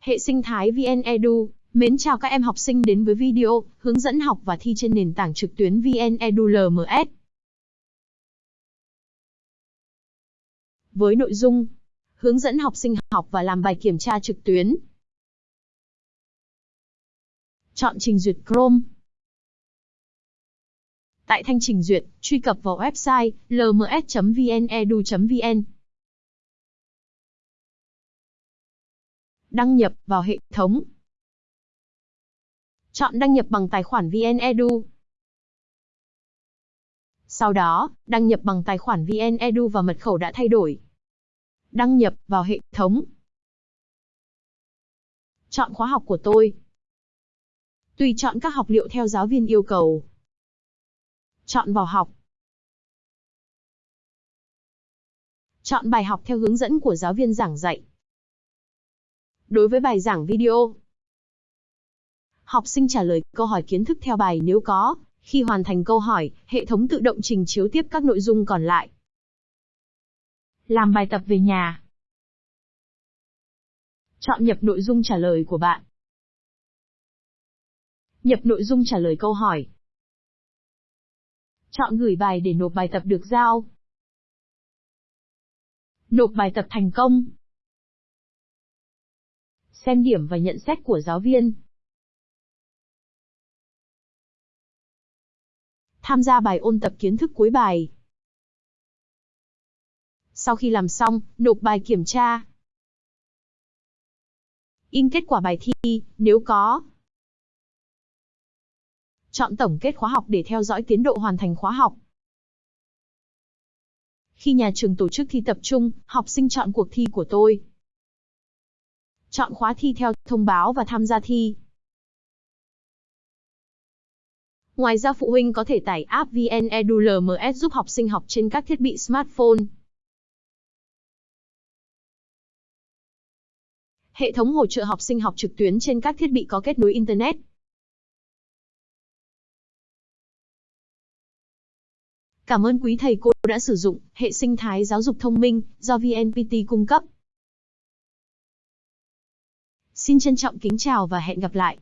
Hệ sinh thái VN Edu, mến chào các em học sinh đến với video hướng dẫn học và thi trên nền tảng trực tuyến VN Edu LMS. Với nội dung hướng dẫn học sinh học và làm bài kiểm tra trực tuyến. Chọn trình duyệt Chrome. Tại thanh trình duyệt, truy cập vào website lms.vnedu.vn. Đăng nhập vào hệ thống. Chọn đăng nhập bằng tài khoản VnEdu. Sau đó, đăng nhập bằng tài khoản VnEdu và mật khẩu đã thay đổi. Đăng nhập vào hệ thống. Chọn khóa học của tôi. Tùy chọn các học liệu theo giáo viên yêu cầu. Chọn vào học. Chọn bài học theo hướng dẫn của giáo viên giảng dạy. Đối với bài giảng video, học sinh trả lời câu hỏi kiến thức theo bài nếu có. Khi hoàn thành câu hỏi, hệ thống tự động trình chiếu tiếp các nội dung còn lại. Làm bài tập về nhà. Chọn nhập nội dung trả lời của bạn. Nhập nội dung trả lời câu hỏi. Chọn gửi bài để nộp bài tập được giao. Nộp bài tập thành công. Xem điểm và nhận xét của giáo viên. Tham gia bài ôn tập kiến thức cuối bài. Sau khi làm xong, nộp bài kiểm tra. In kết quả bài thi, nếu có. Chọn tổng kết khóa học để theo dõi tiến độ hoàn thành khóa học. Khi nhà trường tổ chức thi tập trung, học sinh chọn cuộc thi của tôi. Chọn khóa thi theo thông báo và tham gia thi. Ngoài ra, phụ huynh có thể tải app VN Edu LMS giúp học sinh học trên các thiết bị smartphone. Hệ thống hỗ trợ học sinh học trực tuyến trên các thiết bị có kết nối Internet. Cảm ơn quý thầy cô đã sử dụng hệ sinh thái giáo dục thông minh do VNPT cung cấp. Xin trân trọng kính chào và hẹn gặp lại.